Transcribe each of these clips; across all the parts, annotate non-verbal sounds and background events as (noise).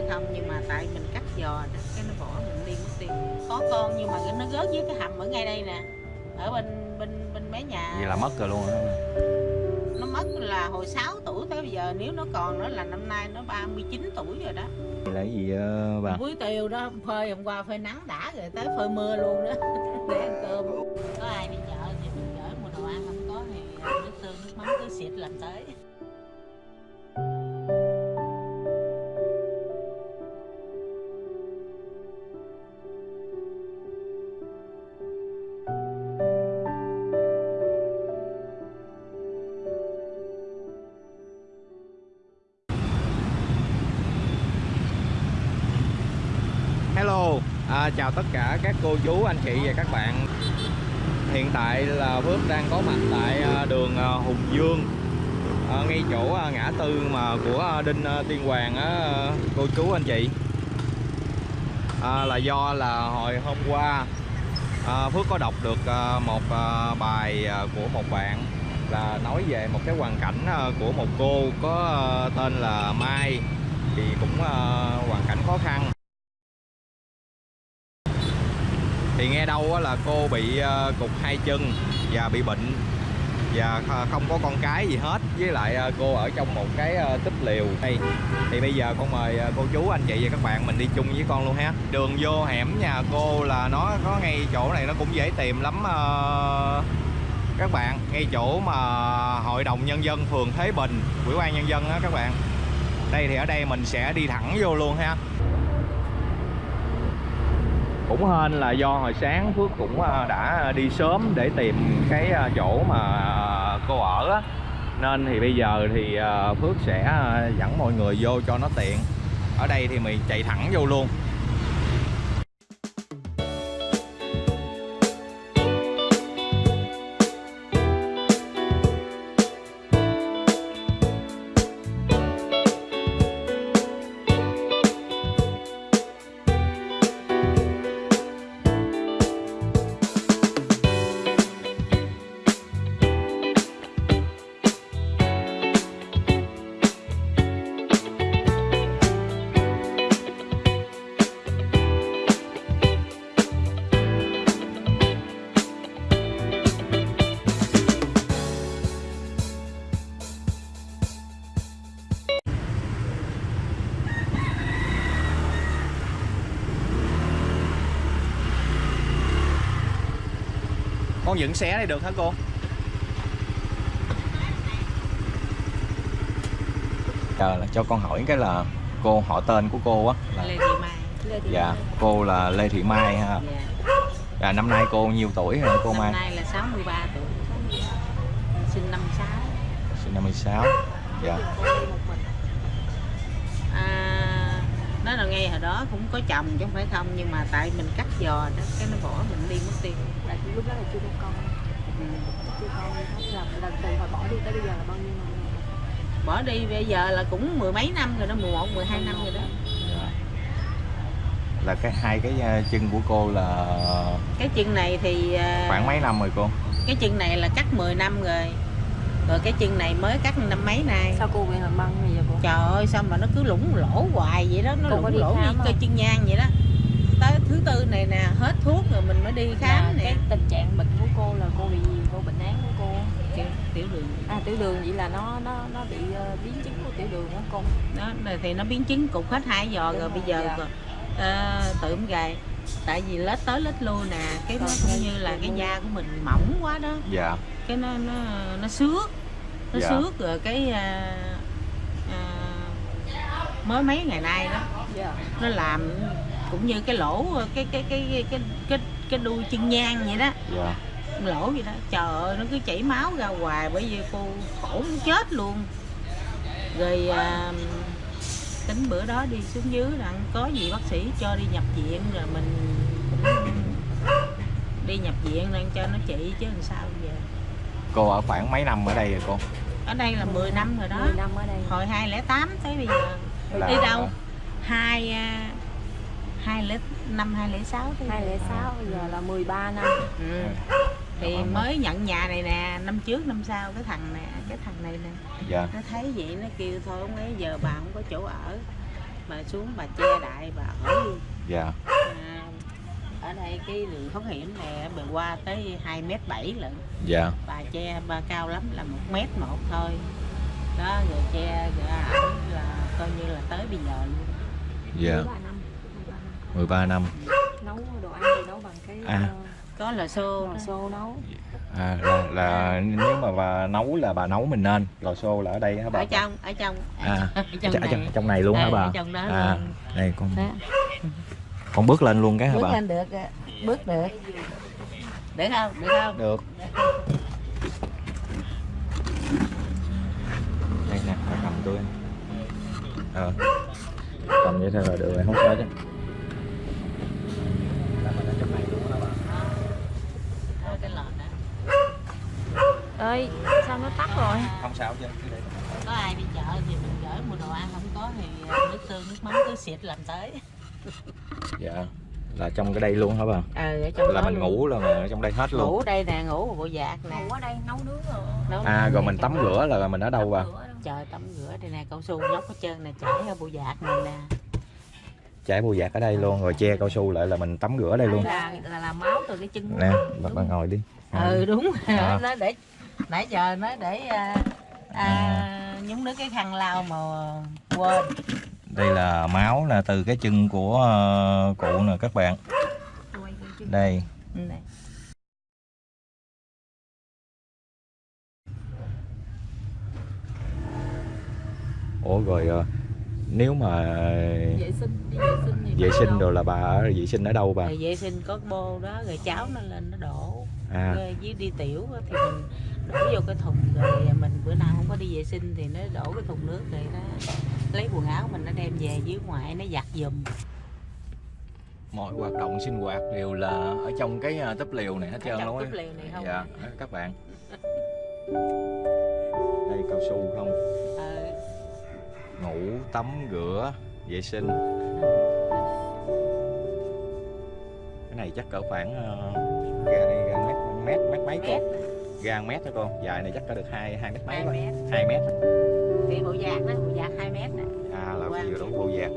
phải không nhưng mà tại mình cắt giò đó cái nó bỏ mình đi mất tiêu. Có con nhưng mà nó gớt với cái hầm ở ngay đây nè ở bên bên bên mé nhà. Vậy là mất rồi luôn á. nó mất là hồi 6 tuổi tới bây giờ nếu nó còn nữa là năm nay nó 39 tuổi rồi đó. Vậy là gì ờ, bà? Muối tiêu đó phơi hôm qua phơi nắng đã rồi tới phơi mưa luôn đó. (laughs) Để ăn cơm. Có ai đi chợ thì mình gửi mua đồ ăn không có thì nước tương nước mắm cứ xịt làm tới Hello, à, chào tất cả các cô chú, anh chị và các bạn. Hiện tại là Phước đang có mặt tại à, đường à, Hùng Dương. À, Ngay chỗ à, ngã tư mà của Đinh Tiên Hoàng á cô chú anh chị. À, Là do là hồi hôm qua à, Phước có đọc được một bài của một bạn Là nói về một cái hoàn cảnh của một cô có tên là Mai. Thì cũng hoàn cảnh khó khăn. Thì nghe đâu là cô bị ờ, cục hai chân và bị bệnh và không có con cái gì hết. Với lại ờ, cô ở trong một cái ờ, tích liều đây. Thì bây giờ con mời cô chú, anh chị và các bạn mình đi chung với con luôn ha. Đường vô hẻm nhà cô là nó có ngay chỗ này nó cũng dễ tìm lắm các bạn. Ngay chỗ mà hội đồng nhân dân phường Thế Bình ủy ban nhân dân á các bạn. Đây thì ở đây mình sẽ đi thẳng vô luôn ha cũng hên là do hồi sáng Phước cũng à, đã đi sớm để tìm cái à, chỗ mà à, cô ở á. Nên thì bây giờ thì Phước sẽ dẫn mọi người vô cho nó tiện. Ở đây thì mình chạy thẳng vô luôn. Con dựng xé này được hả cô? Giờ là cho con hỏi cái là cô họ tên của cô á là Lê Thị Mai. Lê Thị dạ cô là Lê Thị Mai ha. Dạ. dạ năm nay cô nhiêu tuổi hả cô năm Mai? nay là 63 tuổi. Sinh năm 6 sinh 56 dạ. À, nó là ngay hồi đó cũng có chồng chứ không phải không nhưng mà tại mình cắt giò đó cái nó bỏ mình đi mất tiêu. Tại lúc đó là chưa có con. Ừ. chưa con là lần từ hồi bỏ đi tới bây giờ là bao nhiêu năm bỏ đi bây giờ là cũng mười mấy năm rồi đó 11 12 năm rồi đó. Dạ. là cái hai cái à, chân của cô là cái chân này thì à, khoảng mấy năm rồi cô? cái chân này là cắt 10 năm rồi rồi cái chân này mới cắt năm mấy nay? Sao cô bị hàm băng bây giờ cô? Trời ơi sao mà nó cứ lủng lỗ hoài vậy đó nó Cô lủng lỗ như cây không? chân nhang vậy đó. Tới thứ tư này nè hết thuốc rồi mình mới đi là khám nè. cái tình trạng bệnh của cô là cô bị gì? Cô bệnh án của cô? Tiểu, tiểu đường. À tiểu đường vậy là nó nó nó bị ờ, biến chứng của tiểu đường đó cô? Đó rồi thì nó biến chứng cục hết hai giò Đúng rồi rồi, bây giờ dạ. còn, ờ, tự gầy. Tại vì lết tới lết lui nè cái nó Còn cũng cái như là cái da của mình mỏng quá đó. Dạ cái nó nó nó xước nó Dạ. xước rồi cái à, à, mới mấy ngày nay đó. Dạ. Nó làm cũng như cái lỗ cái cái cái cái cái cái đuôi chân nhang vậy đó. Dạ. Lỗ vậy đó. Trời ơi nó cứ chảy máu ra hoài bởi vì cô khổ muốn chết luôn. Rồi à, tính bữa đó đi xuống dưới rằng có gì bác sĩ cho đi nhập viện rồi mình cũng đi nhập viện đang cho nó trị chứ làm sao giờ cô ở khoảng mấy năm ở đây rồi cô? Ở đây là 10 năm rồi đó. 10 năm ở đây. Hồi 2008 tới bây giờ. Là- đi đâu? hai à, hai lẻ năm hai lẻ sáu giờ. 206 bây giờ là 13 năm. Ừ. thì mới nhận nhà này nè năm trước năm sau cái thằng nè cái thằng này nè. Dạ. Nó thấy vậy nó kêu thôi ông ấy giờ bà không có chỗ ở. Bà xuống bà che đại bà ở luôn. Dạ. À, ở đây cái đường thoát hiểm này bề qua tới 2 mét bảy lận. Dạ. Bà che ba cao lắm là một mét một thôi. Đó rồi che rồi ẩm là coi như là tới bây giờ luôn. Dạ. 13 năm. 13 năm. Nấu đồ ăn thì nấu bằng cái À. à. có là xô lò xô nấu. À, là, là nếu mà bà nấu là bà nấu mình nên. Lò xô là ở đây hả bà? Ở trong ở trong. À, (laughs) ở trong Ở trong, này. trong này luôn hả Đây, bà? ở trong đó à đây con. Đó. Con bước lên luôn cái hả bước bà? lên được bước được. Được không? Được không? Được. Đây nè cầm tôi ờ. Cầm vậy thôi là được rồi không sao chứ. Ơi sao nó tắt rồi? Không sao chứ cứ để. Có ai đi chợ thì mình gửi mua đồ ăn không có thì à, nước tương nước mắm cứ xịt làm tới dạ là trong cái đây luôn hả bà? Ở trong là mình luôn. ngủ là mình ở trong đây hết luôn. Ngủ đây nè ngủ bộ dạc nè. Ngủ ở đây nấu nướng rồi. Nấu à nướng rồi mình tắm rửa là mình ở đâu bà? Trời tắm rửa đây nè cao su nhóc hết trơn nè chảy ở bộ dạc này nè. Trải bù dạc ở đây luôn rồi che cao su lại là mình tắm rửa ở đây luôn. là là làm máu từ cái chân nè bà, bà ngồi đi. Ngồi ừ đúng À. nó để nãy giờ nó để à, à, nhúng nước cái khăn lau mà quên đây là máu là từ cái chân của ờ, cụ nè các bạn. Đây. Ủa rồi ờ, nếu mà vệ sinh đi vệ sinh thì vệ phải sinh đâu. rồi là bà ở vệ sinh ở đâu bà? Rồi vệ sinh có bô đó rồi cháu nó lên nó đổ. À. Rồi với đi tiểu á thì mình đổ vô cái thùng rồi mình bữa nào không có đi vệ sinh thì nó đổ cái thùng nước rồi nó lấy quần áo mình nó đem về dưới ngoài nó giặt giùm. Mọi hoạt động sinh hoạt đều là ở trong cái ờ, túp liều này hết trơn luôn á. dạ các bạn. Đây cao su không? Ờ, ngủ tắm rửa vệ sinh. Cái này chắc cỡ khoảng ờ, ga đây ga mét mét mét mấy mét. Con ga mét đó con dài này chắc có được hai hai mét mấy hai mét. Hai mét bộ dạc đó bộ dạc 2 mét nè. À là vừa đủ bộ dạc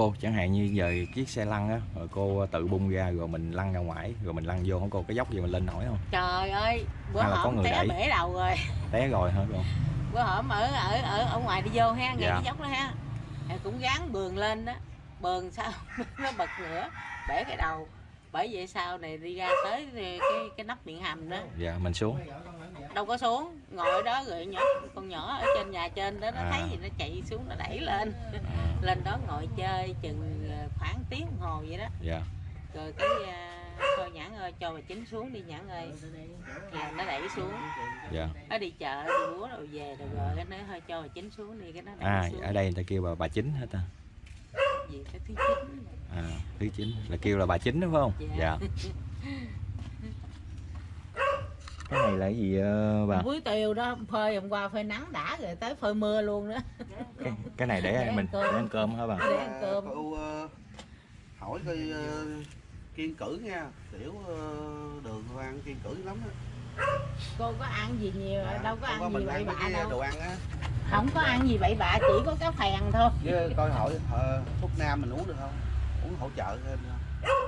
cô chẳng hạn như giờ chiếc xe lăn á rồi cô tự bung ra rồi mình lăn ra ngoài rồi mình lăn vô không cô cái dốc gì mình lên nổi không? Trời ơi bữa Hay là có hổm người té đẩy? bể đầu rồi. Té rồi hả cô? Bữa hổm ở ở ở ở ngoài đi vô ha ngay Dạ. cái dốc đó ha. Thì cũng gán bườn lên đó. Bườn sao? (laughs) Nó bật nữa bể cái đầu bởi vậy sau này đi ra tới cái cái nắp miệng hầm đó. Dạ mình xuống. Đâu có xuống ngồi ở đó rồi nhỏ con nhỏ ở trên nhà trên đó nó À. thấy gì nó chạy xuống nó đẩy lên. À, lên đó ngồi chơi chừng ờ, khoảng tiếng đồng hồ vậy đó. Dạ. Rồi cái à, thôi nhãn ơi cho bà chính xuống đi nhãn ơi. Là nó đẩy xuống. Dạ. Nó đi chợ đi búa rồi về rồi rồi cái nó hơi cho bà chính xuống đi cái nó đẩy à xuống ở đây người ta kêu bà bà chính hết ta? Gì cái thứ thứ chính là kêu là bà chính đúng không? Dạ. cái này là cái gì ờ, bà? Muối tiêu đó phơi hôm qua phơi nắng đã rồi tới phơi mưa luôn đó. Cái, cái này để, Để ăn mình cơm. để ăn cơm hả bà? Để ăn cơm. Cô ờ, hỏi coi ờ, kiên cử nha. Tiểu ờ, đường cô ăn kiên cử lắm á cô có ăn gì nhiều Dạ, đâu có ăn gì mình bậy bạ cái đâu. đồ ăn á. Không có ăn gì bậy bạ chỉ có cá phèn thôi. Với coi hỏi ờ, thuốc nam mình uống được không uống hỗ trợ thêm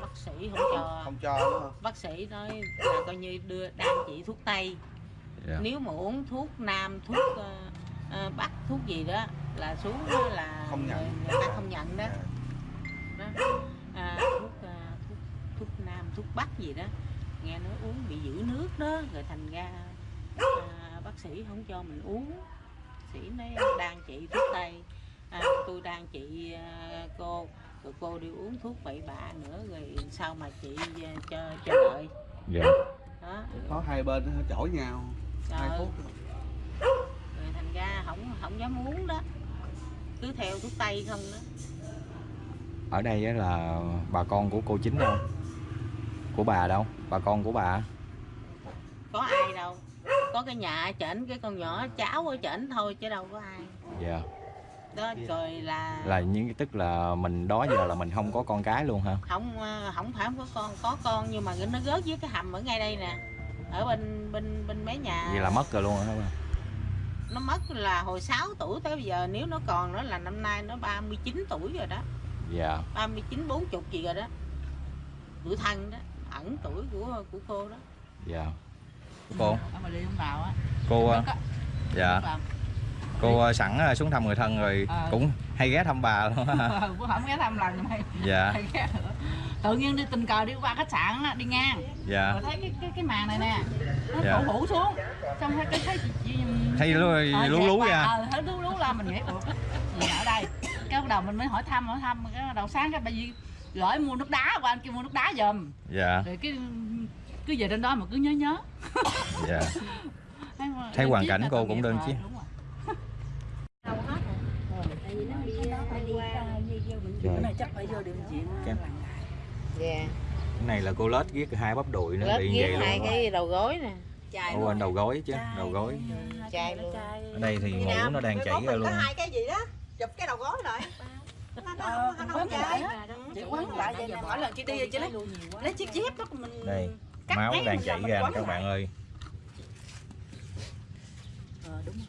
bác sĩ không cho. Không cho đúng không? Bác sĩ nói là coi như đưa đang chỉ thuốc tây. Dạ. nếu mà uống thuốc nam thuốc ờ, bắc thuốc gì đó là xuống đó là Không nhận. người, người ta không nhận đó, đó. À, thuốc, ờ, thuốc thuốc nam thuốc bắc gì đó. Nghe nói uống bị giữ nước đó rồi thành ra à, bác sĩ không cho mình uống. Sĩ nói đang trị thuốc tây. À, tôi đang trị à, cô rồi cô đi uống thuốc bậy bạ nữa rồi sao mà chị à, cho cho đợi? Dạ. Đó. Có hai bên chổi nhau hai Trời, thuốc. Rồi thành ra không không dám uống đó. Cứ theo thuốc tây không đó. Ở đây á là bà con của cô chính đâu? Của bà đâu? Bà con của bà? Có cái nhà ở trển cái con nhỏ cháu ở trển thôi chứ đâu có ai. Dạ đó rồi là, là những tức là mình đó giờ là mình không có con cái luôn hả? Không ờ, không phải không có con có con nhưng mà nó rớt dưới cái hầm ở ngay đây nè ở bên bên bên mấy nhà. Vậy là mất rồi luôn hả? Nó mất là hồi 6 tuổi tới bây giờ nếu nó còn nữa là năm nay nó 39 tuổi rồi đó. Dạ. 39 40 gì rồi đó. Tuổi thân đó ẩn tuổi của của cô đó. Dạ. Cô? Ở mà đi không vào á. Cô có- dạ. Cô ờ, sẵn ờ, xuống thăm người thân rồi Ờ. cũng hay ghé thăm bà luôn (laughs) cũng không ghé thăm lần này. Dạ. (laughs) Tự nhiên đi tình cờ đi qua khách sạn đi ngang. Dạ. Rồi thấy cái cái cái màn này nè. Nó Dạ. phủ phủ xuống. Xong thấy cái thấy chị, thấy lú Ờ, lú lú ra ờ, thấy lú lú la mình nghĩ ủa gì ở đây. Cái bắt đầu mình mới hỏi thăm hỏi thăm cái đầu sáng cái bà gì gửi mua nước đá qua anh kêu mua nước đá giùm. Dạ. Rồi cái cứ về đến đó mà cứ nhớ nhớ. Dạ. (laughs) Thấy hoàn cảnh là cô cũng đơn rồi, chiếc. đúng rồi. tại vì nó đi phải đi qua Cái này chắc phải vô điều trị dạ cái này là cô lết ghét hai bắp đùi nữa bị vậy hai luôn cái đầu gối nè. Ủa anh đầu gối chứ đầu gối. chai luôn. Ở đây thì ngủ nó đang chảy ra luôn. có hai cái gì đó. Chụp cái đầu gối lại. Nó nó nó không chảy chị quấn lại vậy nè mỗi lần chị đi chị lấy lấy chiếc dép đó mình đây máu đang chảy ra quấn các lại. bạn ơi ờ đúng rồi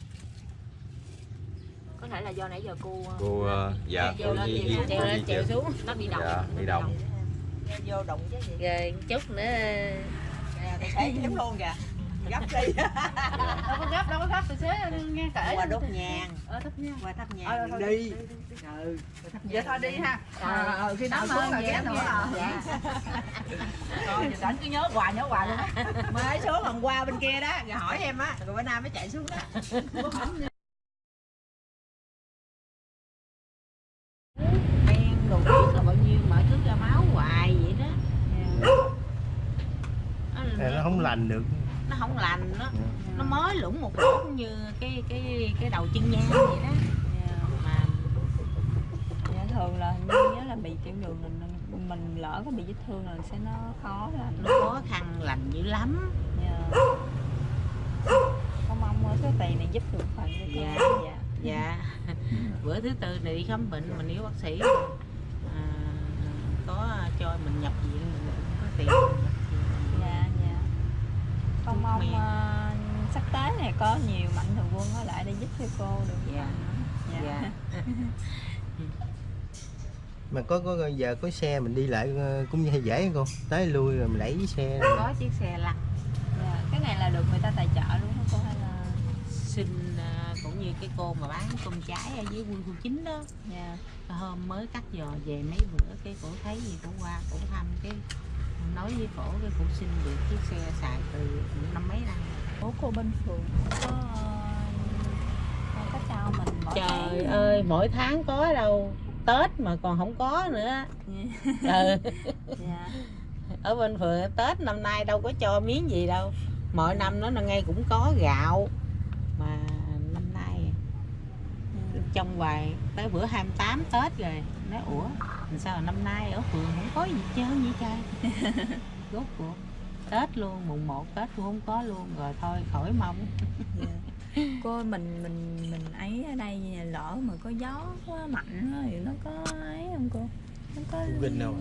có thể là do nãy giờ cô cô ờ, dạ cô lên di di treo lên treo xuống. Nó bị động dạ đi đồng vô đụng chứ gì. Rồi chút nữa. Thấy giống luôn kìa. Gấp đi. (laughs) Đâu có gấp đâu có gấp tôi xế nghe kể qua đốt nhang. Ờ thấp nha qua thắp Ờ, nhang thôi đi. ừ. Vậy thôi đi ha. Ờ ờ khi nào Cảm xuống là ơn ghé nữa. dạ. (laughs) Rồi giờ đánh cứ nhớ hoài nhớ hoài luôn. Á (laughs) mới xuống hôm qua bên kia đó rồi hỏi em á rồi bữa nay mới chạy xuống đó men đồ biết là bao nhiêu mà cứ ra máu hoài vậy đó nó, nó không lành được. Nó không lành nó nó mới lủng một lỗ như cái cái cái đầu chân nhang vậy đó. Mà Dạ, thường là hình như nhớ là bị tiểu đường mình mình lỡ có bị vết thương là sẽ nó khó lành. Nó khó khăn lành dữ lắm. Dạ. con mong số tiền này giúp được phần cho Dạ. dạ. dạ. Bữa thứ tư này đi khám bệnh mình nếu bác sĩ à, có cho mình nhập viện mình có tiền mình nhập viện. dạ dạ con mong ờ, sắp tới này có nhiều mạnh thường quân ở lại để giúp cho cô được. Dạ. dạ. dạ. (laughs) Mà có có giờ có xe mình đi lại ờ, cũng hay dễ cô tới lui rồi mình đẩy cái xe có chiếc xe lăn. Dạ. cái này là được người ta tài trợ luôn hả cô hay là? Xin à, cũng như cái cô mà bán tôm trái ở dưới quân khu chín đó. Dạ. Hôm mới cắt giò về mấy bữa cái cổ thấy gì cổ qua cổ thăm cái nói với cổ cái cổ xin được chiếc xe xài từ năm mấy năm Ủa cô bên phường có ờ, có cho mình mỗi trời tháng ơi mỗi tháng có đâu. Tết mà còn không có nữa. (laughs) Ừ. dạ. Ở bên phường tết năm nay đâu có cho miếng gì đâu. Mọi năm nó là ngay cũng có gạo. Mà trong vài tới bữa 28 tết rồi nói ủa làm sao là năm nay ở phường không có gì trơn vậy trời (laughs) rốt cuộc tết luôn mùng 1 tết cũng không có luôn rồi thôi khỏi mong (laughs) Dạ. cô mình mình mình ấy ở đây lỡ mà có gió quá mạnh á thì nó có ấy không cô nó có Rung rinh đâu?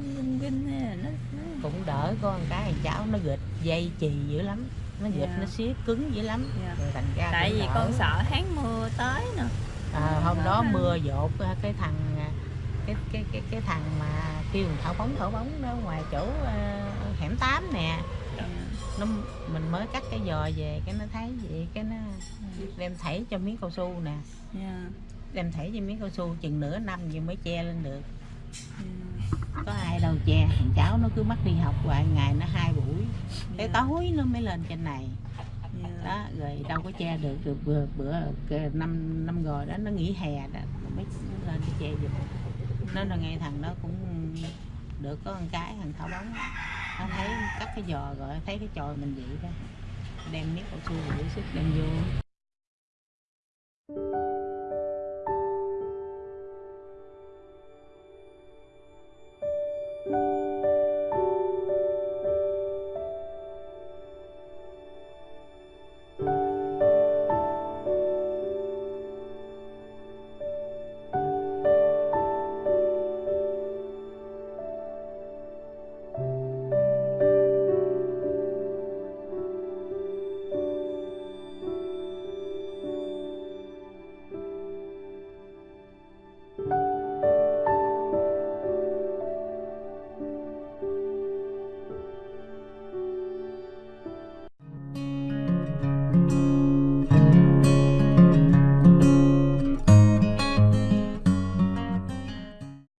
hay là nó, nó... cũng đỡ con cái thằng cháu nó gịch dây chì dữ lắm nó gịch Dạ. nó siết cứng dữ lắm Dạ. rồi thành ra tại vì đỡ. con sợ tháng mưa tới nè à, hôm đó mưa dột cái thằng à, cái cái cái cái thằng mà kêu thảo bóng thảo bóng đó ngoài chỗ à, hẻm 8 nè. Nó mình mới cắt cái giò về cái nó thấy vậy cái nó đem thảy cho miếng cao su nè. Dạ. Đem thảy cho miếng cao su chừng nửa năm gì mới che lên được. Dạ. có ai đâu che thằng cháu nó cứ mắc đi học hoài ngày nó hai buổi. Tới Dạ. tối nó mới lên trên này. Dạ đó, rồi đâu có che được được bữa bữa năm năm rồi đó, nó nghỉ hè đó, nó mới lên đi che giùm. Nó là ngay thằng đó cũng được có con cái, thằng thảo bóng. Nó thấy cắt cái giò rồi, thấy cái chòi mình vậy đó, đem miếng cao su để sức đem vô.